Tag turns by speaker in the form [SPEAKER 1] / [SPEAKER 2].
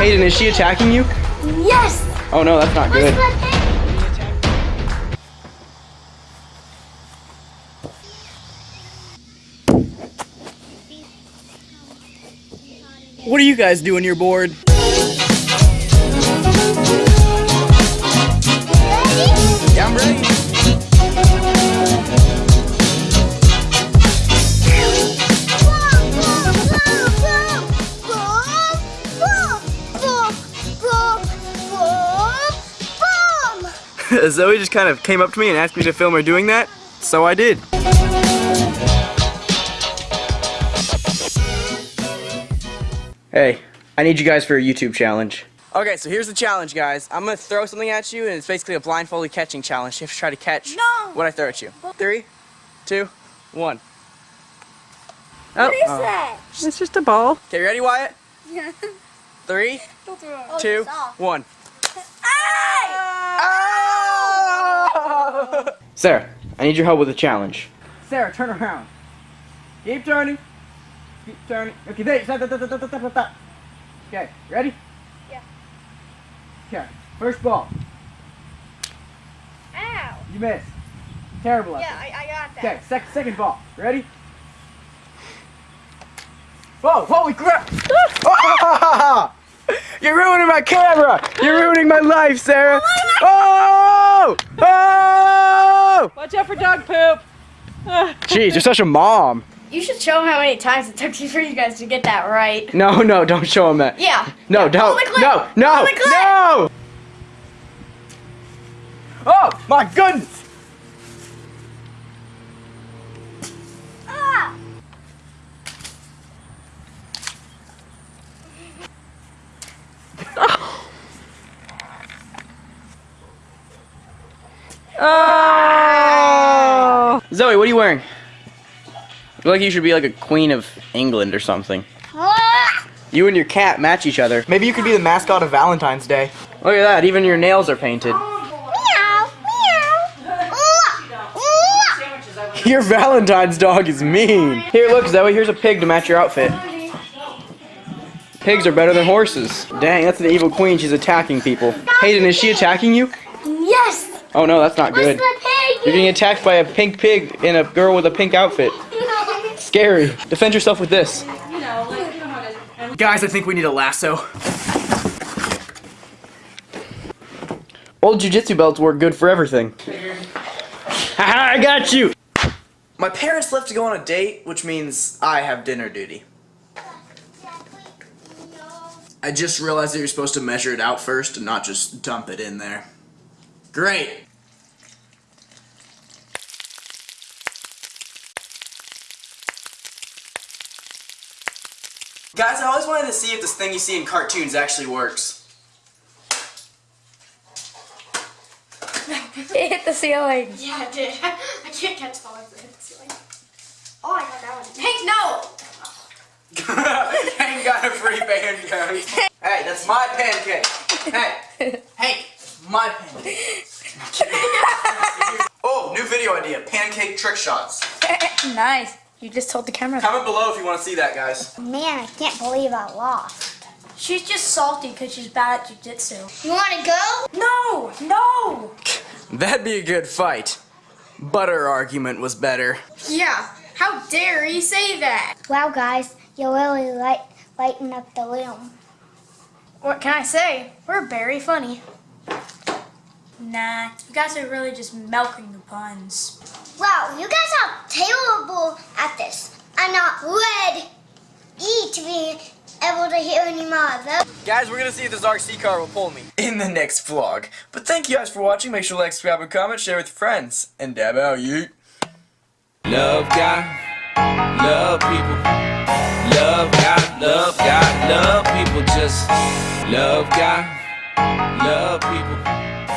[SPEAKER 1] Hayden, is she attacking you?
[SPEAKER 2] Yes!
[SPEAKER 1] Oh no, that's not
[SPEAKER 2] Where's
[SPEAKER 1] good. What are you guys doing? You're bored. Zoe just kind of came up to me and asked me to film her doing that, so I did. Hey, I need you guys for a YouTube challenge. Okay, so here's the challenge, guys. I'm gonna throw something at you, and it's basically a blindfolded catching challenge. You have to try to catch
[SPEAKER 2] No.
[SPEAKER 1] what I throw at you. Three, two, one.
[SPEAKER 2] What
[SPEAKER 1] Oh,
[SPEAKER 2] that?
[SPEAKER 1] it's just a ball. Okay, ready, Wyatt? Three,
[SPEAKER 2] Don't throw it.
[SPEAKER 1] Oh, two,
[SPEAKER 2] it's off.
[SPEAKER 1] one. Sarah, I need your help with a challenge. Sarah, turn around. Keep turning. Keep turning. Okay, there. Stop, stop, stop, stop, stop, stop, stop. Okay, ready?
[SPEAKER 2] Yeah.
[SPEAKER 1] Okay, first ball.
[SPEAKER 2] Ow!
[SPEAKER 1] You missed. Terrible effort.
[SPEAKER 2] Yeah, I, I got that.
[SPEAKER 1] Okay, sec second ball. Ready? Whoa, holy crap! You're ruining my camera! You're ruining my life, Sarah! Oh! oh!
[SPEAKER 3] Watch out for dog poop.
[SPEAKER 1] Jeez, you're such a mom.
[SPEAKER 2] You should show him how many times it took you for you guys to get that right.
[SPEAKER 1] No, no, don't show him that.
[SPEAKER 2] Yeah.
[SPEAKER 1] No,
[SPEAKER 2] Roll
[SPEAKER 1] don't. No, no,
[SPEAKER 2] Roll the clip.
[SPEAKER 1] no! Oh, my goodness!
[SPEAKER 2] Ah!
[SPEAKER 3] Oh.
[SPEAKER 1] Zoe, what are you wearing? I feel like you should be like a queen of England or something. You and your cat match each other. Maybe you could be the mascot of Valentine's Day. Look at that, even your nails are painted.
[SPEAKER 2] Meow, meow. Ooh, ooh.
[SPEAKER 1] Your Valentine's dog is mean. Here, look, Zoe, here's a pig to match your outfit. Pigs are better than horses. Dang, that's an evil queen. She's attacking people. Hayden, is she attacking you?
[SPEAKER 2] Yes!
[SPEAKER 1] Oh no, that's not
[SPEAKER 2] Where's
[SPEAKER 1] good. You're getting attacked by a pink pig and a girl with a pink outfit. Scary. Defend yourself with this. Guys, I think we need a lasso. Old jujitsu belts work good for everything. Haha, I got you! My parents left to go on a date, which means I have dinner duty. I just realized that you're supposed to measure it out first and not just dump it in there. Great! Guys, I always wanted to see if this thing you see in cartoons actually works.
[SPEAKER 2] It hit the ceiling.
[SPEAKER 4] Yeah, I did. I can't catch the ones that hit the ceiling. Oh, I got that one. Hank, no!
[SPEAKER 1] Hank got a free pancake. hey, that's my pancake. Hey, Hank, my pancake. oh, new video idea: pancake trick shots.
[SPEAKER 2] nice. You just told the camera.
[SPEAKER 1] Comment below if you want to see that, guys.
[SPEAKER 2] Man, I can't believe I lost.
[SPEAKER 4] She's just salty because she's bad at jujitsu.
[SPEAKER 2] You want to go?
[SPEAKER 4] No! No!
[SPEAKER 1] That'd be a good fight. Butter argument was better.
[SPEAKER 4] Yeah, how dare you say that?
[SPEAKER 2] Wow, guys, you really light, lighten up the room.
[SPEAKER 4] What can I say? We're very funny. Nah, you guys are really just milking the puns.
[SPEAKER 2] Wow, you guys are terrible at this. I'm not ready to be able to hear any more of them.
[SPEAKER 1] Guys, we're gonna see if this RC car will pull me in the next vlog. But thank you guys for watching. Make sure to like, subscribe, and comment, share with your friends, and dab out you.
[SPEAKER 5] Love God, love people. Love God, love God, love people. Just love God, love people.